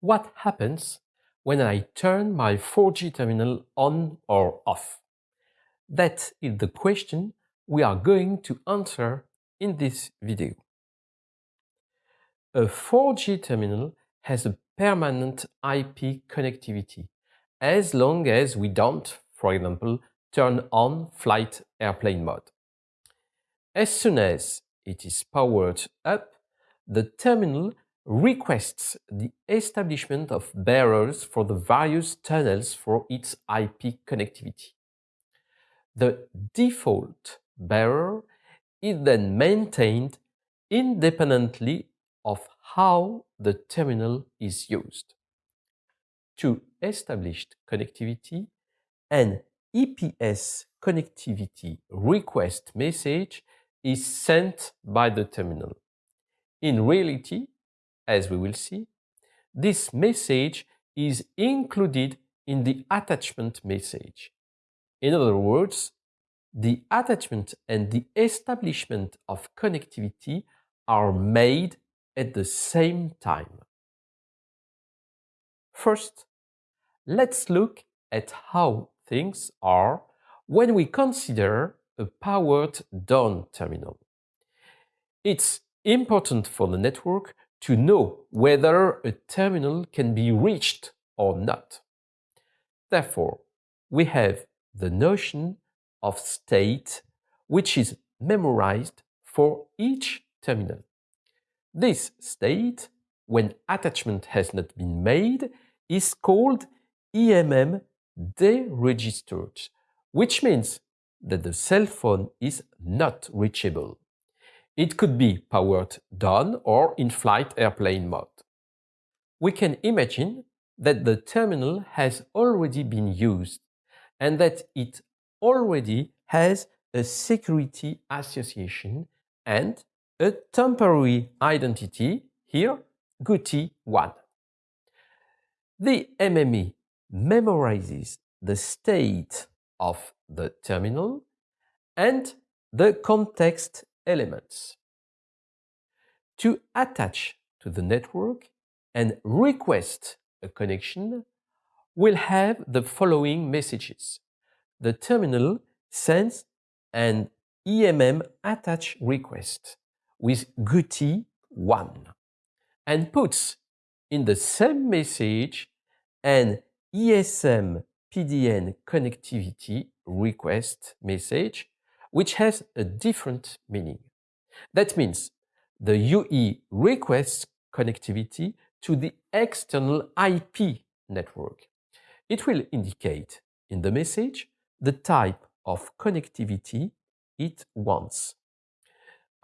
what happens when I turn my 4G terminal on or off? That is the question we are going to answer in this video. A 4G terminal has a permanent IP connectivity as long as we don't, for example, turn on flight airplane mode. As soon as it is powered up, the terminal requests the establishment of bearers for the various tunnels for its IP connectivity. The default bearer is then maintained independently of how the terminal is used. To establish connectivity, an EPS connectivity request message is sent by the terminal. In reality, as we will see, this message is included in the attachment message. In other words, the attachment and the establishment of connectivity are made at the same time. First, let's look at how things are when we consider a powered down terminal. It's important for the network to know whether a terminal can be reached or not. Therefore, we have the notion of state which is memorized for each terminal. This state, when attachment has not been made, is called EMM deregistered, which means that the cell phone is not reachable. It could be powered down or in flight airplane mode. We can imagine that the terminal has already been used and that it already has a security association and a temporary identity, here GUTI1. The MME memorizes the state of the terminal and the context elements. To attach to the network and request a connection, we'll have the following messages. The terminal sends an EMM attach request with GUTI1 and puts in the same message an ESM PDN connectivity request message which has a different meaning. That means the UE requests connectivity to the external IP network. It will indicate in the message the type of connectivity it wants,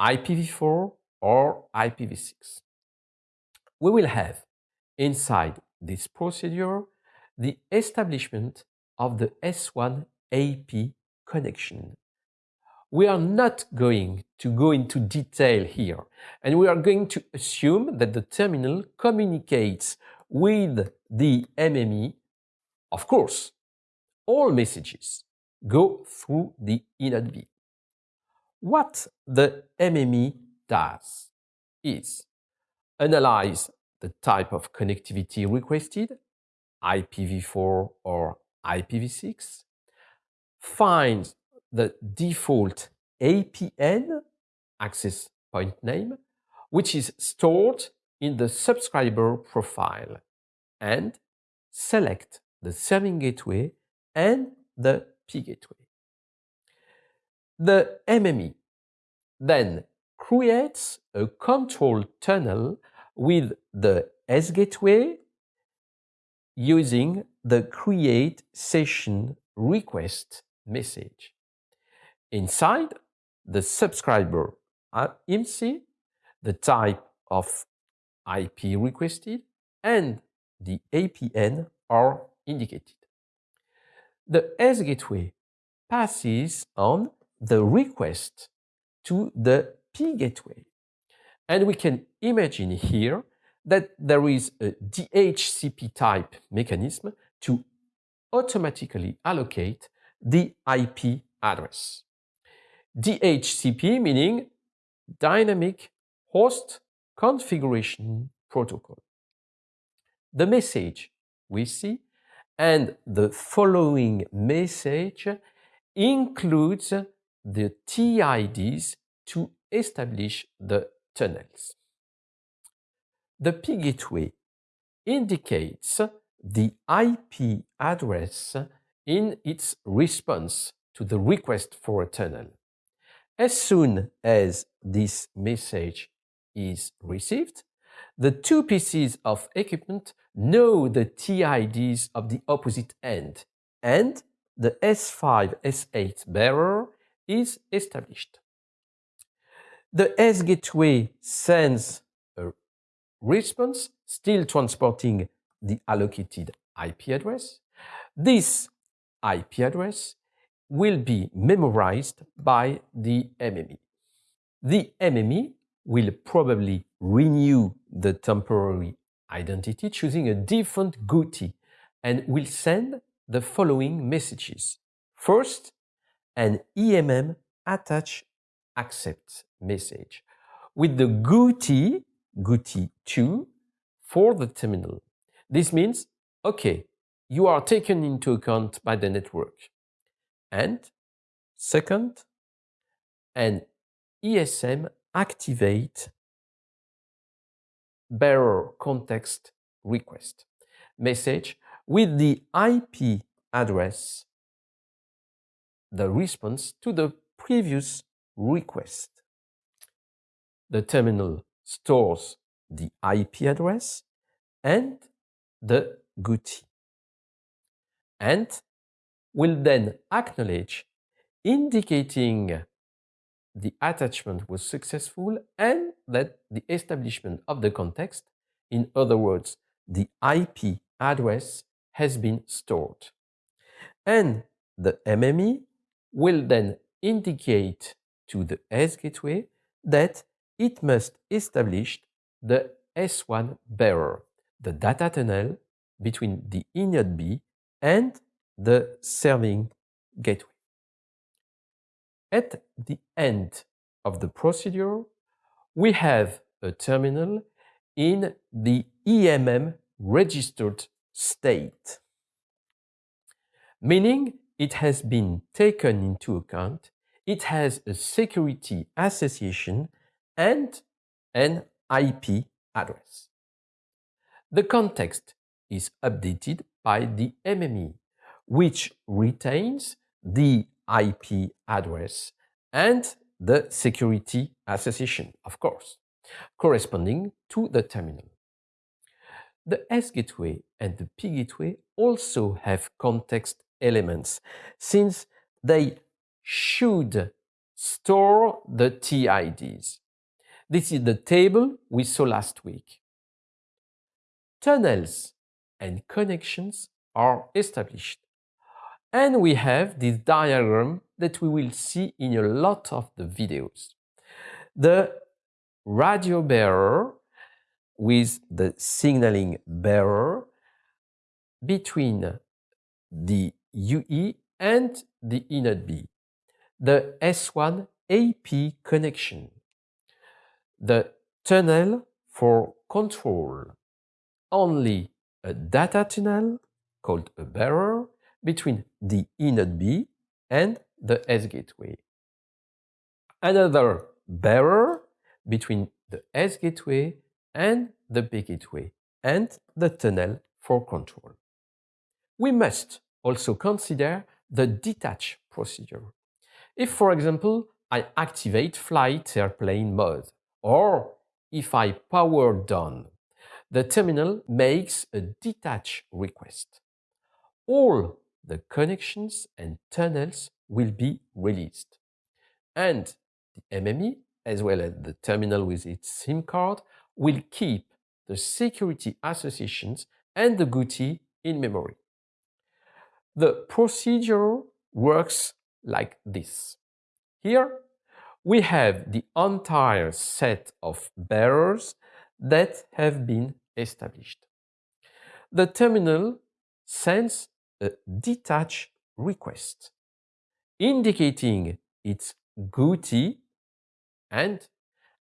IPv4 or IPv6. We will have inside this procedure the establishment of the S1 AP connection we are not going to go into detail here, and we are going to assume that the terminal communicates with the MME. Of course, all messages go through the eNodeB. What the MME does is analyze the type of connectivity requested, IPv4 or IPv6, finds the default APN, access point name, which is stored in the subscriber profile and select the serving gateway and the P gateway. The MME then creates a control tunnel with the S gateway using the create session request message. Inside the subscriber IMSI, the type of IP requested, and the APN are indicated. The S gateway passes on the request to the P gateway. And we can imagine here that there is a DHCP type mechanism to automatically allocate the IP address. DHCP meaning Dynamic Host Configuration Protocol. the message we see, and the following message includes the TIDs to establish the tunnels. The P gateway indicates the IP address in its response to the request for a tunnel. As soon as this message is received, the two pieces of equipment know the TIDs of the opposite end, and the S5, S8 bearer is established. The S gateway sends a response, still transporting the allocated IP address. This IP address will be memorized by the MME. The MME will probably renew the temporary identity choosing a different GUTI and will send the following messages. First, an EMM attach accept message with the GUTI, GUTI2 for the terminal. This means, okay, you are taken into account by the network. And second, an ESM activate bearer context request message with the IP address, the response to the previous request. The terminal stores the IP address and the GUTI and will then acknowledge indicating the attachment was successful and that the establishment of the context, in other words, the IP address has been stored. And the MME will then indicate to the S gateway that it must establish the S1 bearer, the data tunnel between the eNode and the serving gateway. At the end of the procedure, we have a terminal in the EMM registered state, meaning it has been taken into account, it has a security association and an IP address. The context is updated by the MME, which retains the IP address and the security association, of course, corresponding to the terminal. The S gateway and the P gateway also have context elements since they should store the TIDs. This is the table we saw last week. Tunnels and connections are established and we have this diagram that we will see in a lot of the videos. The radio bearer with the signaling bearer between the UE and the eNode B. The S1 AP connection. The tunnel for control. Only a data tunnel called a bearer between the eNode B and the S gateway. Another bearer between the S gateway and the P gateway and the tunnel for control. We must also consider the detach procedure. If, for example, I activate flight airplane mode, or if I power down, the terminal makes a detach request. All the connections and tunnels will be released. And the MME, as well as the terminal with its SIM card, will keep the security associations and the GUTI in memory. The procedure works like this. Here, we have the entire set of bearers that have been established. The terminal sends a detach request, indicating its GUTI and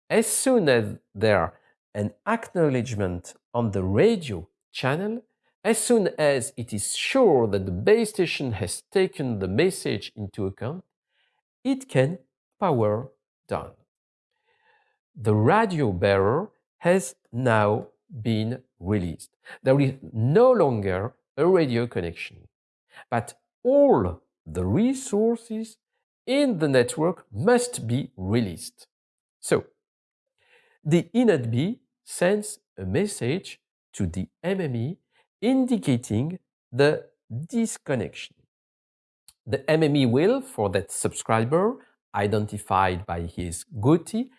as soon as there an acknowledgement on the radio channel, as soon as it is sure that the base station has taken the message into account, it can power down. The radio bearer has now been released. There is no longer a radio connection, but all the resources in the network must be released. So, the eNodeB sends a message to the MME indicating the disconnection. The MME will, for that subscriber, identified by his GUTI,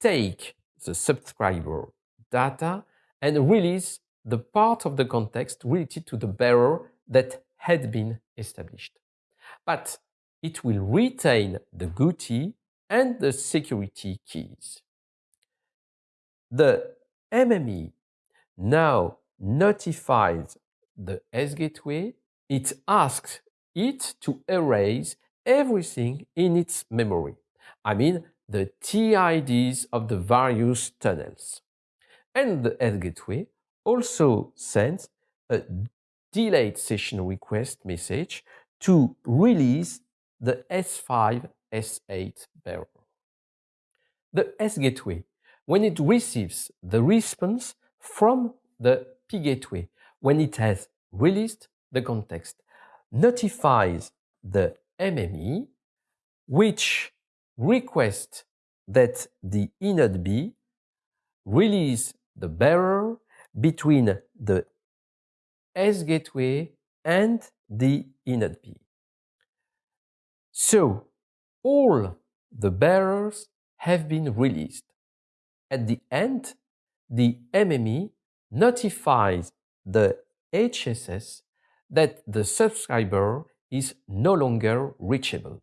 take the subscriber data and release the part of the context related to the bearer that had been established. But it will retain the GUTI and the security keys. The MME now notifies the S-gateway. It asks it to erase everything in its memory. I mean, the TIDs of the various tunnels. And the S-gateway also sends a delete session request message to release the S5, S8 bearer. The S-gateway, when it receives the response from the P-gateway, when it has released the context, notifies the MME, which requests that the eNodeB release the bearer between the S gateway and the eNodeB. So all the bearers have been released. At the end, the MME notifies the HSS that the subscriber is no longer reachable.